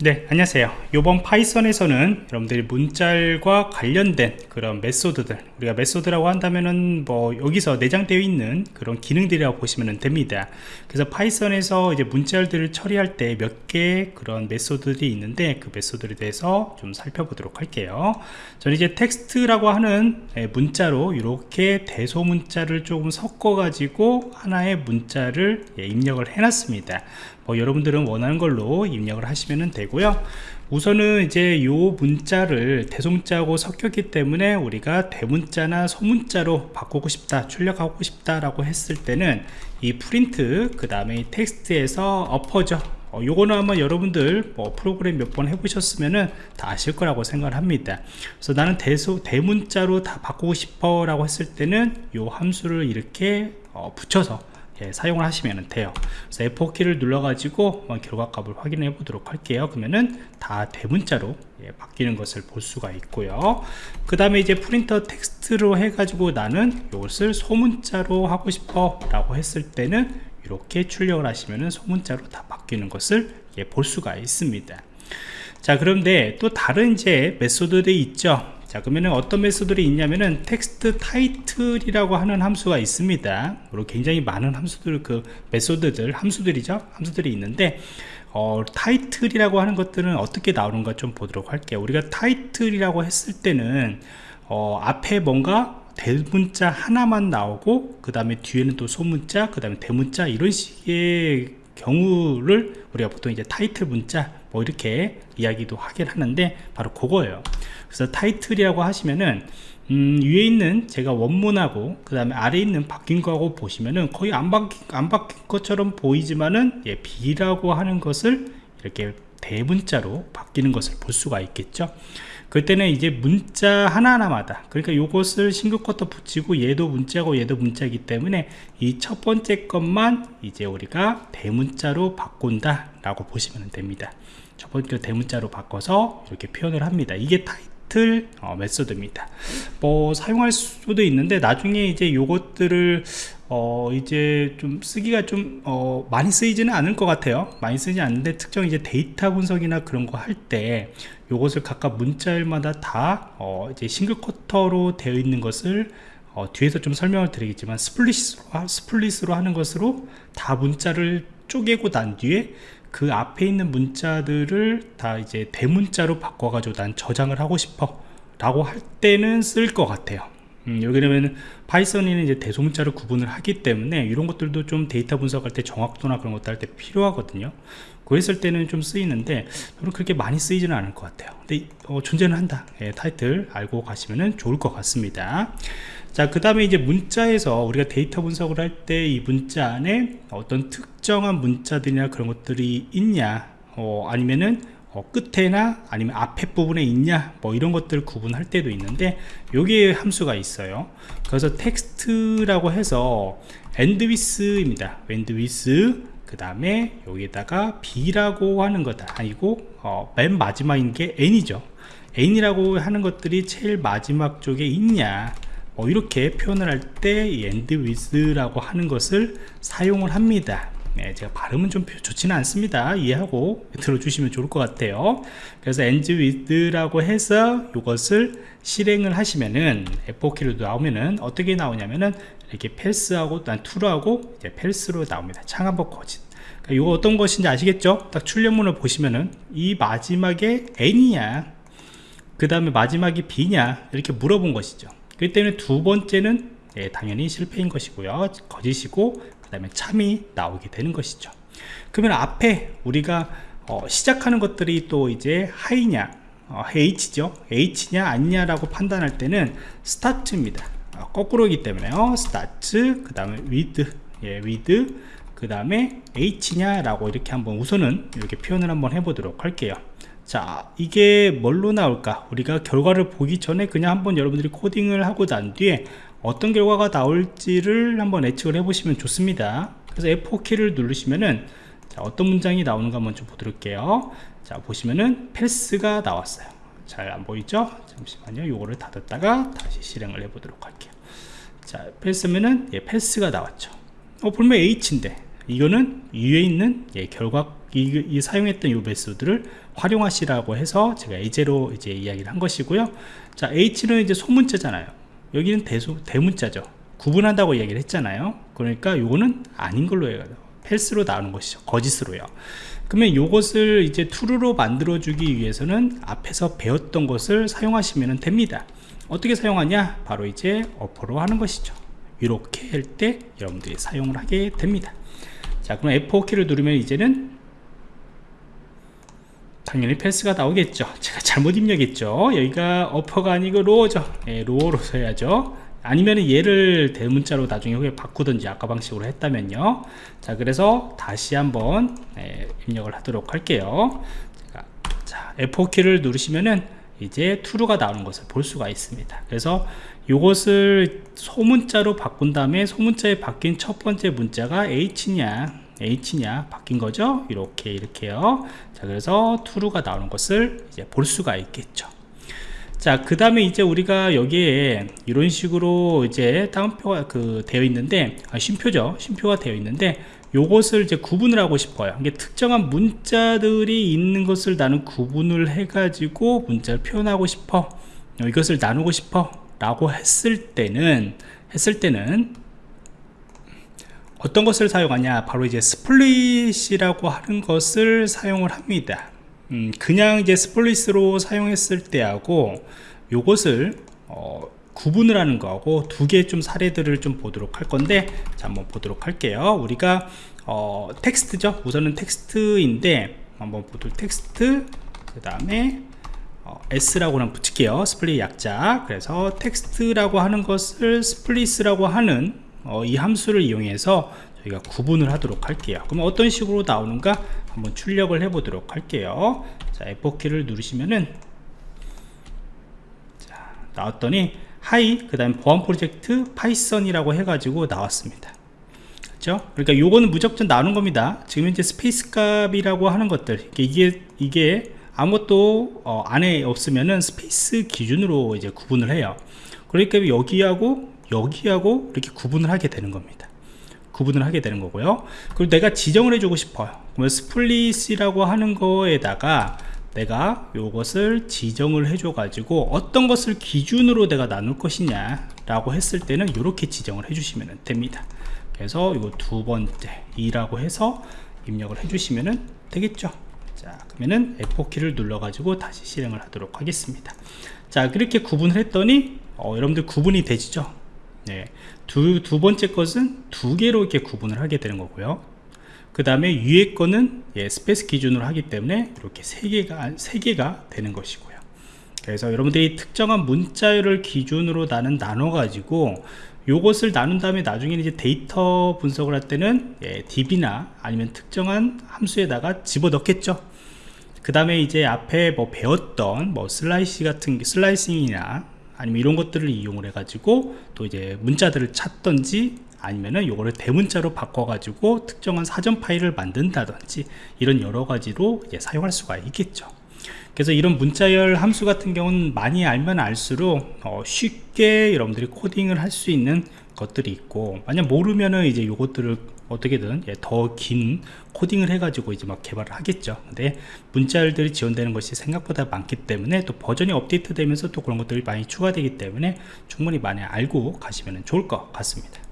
네 안녕하세요. 이번 Python에서는 여러분들이 문자열과 관련된 그런 method들 우리가 method라고 한다면은 뭐 여기서 내장되어 있는 그런 기능들이라고 보시면 됩니다. 그래서 Python에서 이제 문자들을 처리할 때 몇 개의 그런 method들이 있는데 그 method에 대해서 좀 살펴보도록 할게요. 저는 이제 텍스트라고 하는 예, 문자로 이렇게 대소 문자를 조금 섞어 가지고 하나의 문자를 예, 입력을 해 놨습니다 뭐 여러분들은 원하는 걸로 입력을 하시면 되고요. 우선은 이제 요 문자를 대소문자하고 섞였기 때문에 우리가 대문자나 소문자로 바꾸고 싶다 출력하고 싶다 라고 했을 때는 이 프린트 그 다음에 텍스트에서 어퍼죠 어, 요거는 아마 여러분들 뭐 프로그램 몇 번 해보셨으면은 다 아실 거라고 생각을 합니다. 그래서 나는 대소 대문자로 다 바꾸고 싶어 라고 했을 때는 요 함수를 이렇게 어, 붙여서 예, 사용을 하시면 돼요. 그래서 F4키를 눌러 가지고 결과값을 확인해 보도록 할게요. 그러면은 다 대문자로 예, 바뀌는 것을 볼 수가 있고요. 그 다음에 이제 print text로 해 가지고 나는 이것을 소문자로 하고 싶어 라고 했을 때는 이렇게 출력을 하시면은 소문자로 다 바뀌는 것을 예, 볼 수가 있습니다. 자 그런데 또 다른 이제 method들이 있죠 자 그러면 어떤 method들이 있냐면은 text title이라고 하는 함수가 있습니다. 그리고 굉장히 많은 함수들 그 메소드들 함수들이죠. 함수들이 있는데 어, 타이틀이라고 하는 것들은 어떻게 나오는가 좀 보도록 할게요. 우리가 타이틀이라고 했을 때는 어, 앞에 뭔가 대문자 하나만 나오고 그 다음에 뒤에는 또 소문자 그 다음에 대문자 이런 식의 경우를 우리가 보통 이제 타이틀 문자 뭐 이렇게 이야기도 하긴 하는데 바로 그거예요. 그래서 타이틀이라고 하시면은 음, 위에 있는 제가 원문하고 그 다음에 아래에 있는 바뀐 거하고 보시면은 거의 안 바뀐, 안 바뀐 것처럼 보이지만은 예, B라고 하는 것을 이렇게 대문자로 바뀌는 것을 볼 수가 있겠죠 그때는 이제 문자 하나하나마다 그러니까 요것을 쿼터 붙이고 얘도 문자고 얘도 문자이기 때문에 이 첫 번째 것만 이제 우리가 대문자로 바꾼다 라고 보시면 됩니다. 첫 번째 대문자로 바꿔서 이렇게 표현을 합니다. 이게 타이틀 어, 메소드입니다. 뭐 사용할 수도 있는데 나중에 이제 요것들을 어 이제 좀 쓰기가 좀 어 많이 쓰이지는 않을 것 같아요. 많이 쓰지 않는데 특정 이제 데이터 분석이나 그런 거 할 때 요것을 각각 문자열마다 다 어 이제 single quote로 되어 있는 것을 어 뒤에서 좀 설명을 드리겠지만 split으로, split으로 하는 것으로 다 문자를 쪼개고 난 뒤에 그 앞에 있는 문자들을 다 이제 대문자로 바꿔가지고 난 저장을 하고 싶어 라고 할 때는 쓸 것 같아요. 음, 여기는 Python이는 이제 대소문자를 구분을 하기 때문에 이런 것들도 좀 데이터 분석할 때 정확도나 그런 것도 할 때 필요하거든요 그랬을 때는 좀 쓰이는데 저는 그렇게 많이 쓰이지는 않을 것 같아요. 근데 어, 존재는 한다. 예, 타이틀 알고 가시면 좋을 것 같습니다. 자그 다음에 이제 문자에서 우리가 데이터 분석을 할 때 이 문자 안에 어떤 특정한 문자들이나 그런 것들이 있냐 어, 아니면은 어, 끝에나 아니면 앞에 부분에 있냐 뭐 이런 것들 구분할 때도 있는데 여기에 함수가 있어요. 그래서 텍스트라고 해서 end with 그 다음에 여기다가 b라고 하는 거다 아니고 어, 맨 마지막인 게 n이죠. N이라고 하는 것들이 제일 마지막 쪽에 있냐? 뭐 이렇게 표현을 할때 end with라고 하는 것을 사용을 합니다. 네, 제가 발음은 좀 좋지는 않습니다. 이해하고 들어주시면 좋을 것 같아요. 그래서 end with라고 해서 이것을 실행을 하시면은 F4키로 나오면은 어떻게 나오냐면은 이렇게 패스하고 난 true하고 이제 펠스로 나옵니다. 창한번 거짓. 그러니까 이거 어떤 것인지 아시겠죠? 딱 출력문을 보시면은 이 마지막에 n이냐 그 다음에 마지막이 b냐? 이렇게 물어본 것이죠. 그때는 두 번째는 예, 당연히 실패인 것이고요. 거짓이고 그 다음에 참이 나오게 되는 것이죠. 그러면 앞에 우리가 어, 시작하는 것들이 또 이제 하이냐? 어, H죠. H냐 아니냐 라고 판단할 때는 스타트입니다. 어, 거꾸로이기 때문에요. 스타트 그 다음에 with 예, with 그 다음에 H냐 라고 이렇게 한번 우선은 이렇게 표현을 한번 해보도록 할게요. 자 이게 뭘로 나올까? 우리가 결과를 보기 전에 그냥 한번 여러분들이 코딩을 하고 난 뒤에 어떤 결과가 나올지를 한번 예측을 해 보시면 좋습니다. 그래서 F4키를 누르시면은 자, 어떤 문장이 나오는가 먼저 보도록 해요. 자 보시면은 패스가 나왔어요 잘 안 보이죠? 잠시만요. 요거를 닫았다가 다시 실행을 해 보도록 할게요. 자 패스면은 예, 패스가 나왔죠. 어 분명 H인데 이거는 위에 있는 예, 결과 이, 이 사용했던 이 메소드를 활용하시라고 해서 제가 예제로 이제 이야기를 한 것이고요. 자 H는 이제 소문자잖아요. 여기는 대소, 대문자죠. 구분한다고 얘기를 했잖아요. 그러니까 요거는 아닌 걸로 해요 False로 나오는 것이죠. 거짓으로요. 그러면 요것을 이제 true로 만들어 주기 위해서는 앞에서 배웠던 것을 사용하시면 됩니다. 어떻게 사용하냐? 바로 이제 upper로 하는 것이죠. 이렇게 할 때 여러분들이 사용을 하게 됩니다. 자 그럼 F4키를 누르면 이제는 당연히 False가 나오겠죠. 제가 잘못 입력했죠. 여기가 upper가 아니고 lower죠. 예, lower로 써야죠 아니면 얘를 대문자로 나중에 후에 바꾸든지 아까 방식으로 했다면요. 자 그래서 다시 한번 예, 입력을 하도록 할게요. 자, 자 F4키를 누르시면은 이제 true가 나오는 것을 볼 수가 있습니다. 그래서 이것을 소문자로 바꾼 다음에 소문자에 바뀐 첫 번째 문자가 H냐 H냐 바뀐 거죠? 이렇게 이렇게요. 자 그래서 true가 나오는 것을 이제 볼 수가 있겠죠 자 그 다음에 이제 우리가 여기에 이런 식으로 이제 다운표가 그 되어 있는데 아, 쉼표죠. 쉼표가 되어 있는데 요것을 이제 구분을 하고 싶어요. 이게 특정한 문자들이 있는 것을 나는 구분을 해 가지고 문자를 표현하고 싶어. 어, 이것을 나누고 싶어. 라고 했을 때는 했을 때는 어떤 것을 사용하냐? 바로 이제 스플릿이라고 하는 것을 사용을 합니다 음, 그냥 이제 split으로 사용했을 때하고 요것을 어, 구분을 하는 거하고 두 개 좀 사례들을 좀 보도록 할 건데 자 한번 보도록 할게요. 우리가 어, 텍스트죠? 우선은 텍스트인데 한번 보도록 텍스트 그 다음에 어, S라고 는 붙일게요. split 약자. 그래서 텍스트라고 하는 것을 split이라고 하는 어, 이 함수를 이용해서 저희가 구분을 하도록 할게요. 그럼 어떤 식으로 나오는가 한번 출력을 해 보도록 할게요. 자 F4키를 누르시면은 자 나왔더니 Hi 그 다음에 보안 프로젝트 Python이라고 해가지고 나왔습니다. 그렇죠? 그러니까 요거는 무조건 나오는 겁니다. 지금 현재 스페이스 값이라고 하는 것들. 이게 이게 아무것도 어, 안에 없으면은 스페이스 기준으로 이제 구분을 해요. 그러니까 여기하고 여기하고 이렇게 구분을 하게 되는 겁니다 구분을 하게 되는 거고요. 그리고 내가 지정을 해주고 싶어요. 그러면 스플릿이라고 하는 거에다가 내가 이것을 지정을 해줘 가지고 어떤 것을 기준으로 내가 나눌 것이냐 라고 했을 때는 이렇게 지정을 해주시면 됩니다. 그래서 이거 두 번째 2라고 해서 입력을 해주시면 되겠죠? 자 그러면은 F4키를 눌러 가지고 다시 실행을 하도록 하겠습니다. 자 그렇게 구분을 했더니 어, 여러분들 구분이 되시죠 네. 두, 두 번째 것은 두 개로 이렇게 구분을 하게 되는 거고요. 그 다음에 위에 거는 예, 스페이스 기준으로 하기 때문에 이렇게 세 개가 세 개가 되는 것이고요. 그래서 여러분들이 특정한 문자열을 기준으로 나는 나눠 가지고 요것을 나눈 다음에 나중에 이제 데이터 분석을 할 때는 예, DB나 아니면 특정한 함수에다가 집어 넣겠죠. 그 다음에 이제 앞에 뭐 배웠던 뭐 슬라이시 같은 slicing이나 아니면 이런 것들을 이용을 해 가지고 또 이제 문자들을 찾던지 아니면은 요거를 대문자로 바꿔 가지고 특정한 사전 파일을 만든다든지 이런 여러 가지로 이제 사용할 수가 있겠죠. 그래서 이런 문자열 함수 같은 경우는 많이 알면 알수록 어 쉽게 여러분들이 코딩을 할 수 있는 것들이 있고 만약 모르면은 이제 요것들을 어떻게든 예, 더긴 코딩을 해가지고 이제 막 개발을 하겠죠. 근데 문자열들이 지원되는 것이 생각보다 많기 때문에 또 버전이 업데이트 되면서 또 그런 것들이 많이 추가되기 때문에 충분히 많이 알고 가시면 좋을 것 같습니다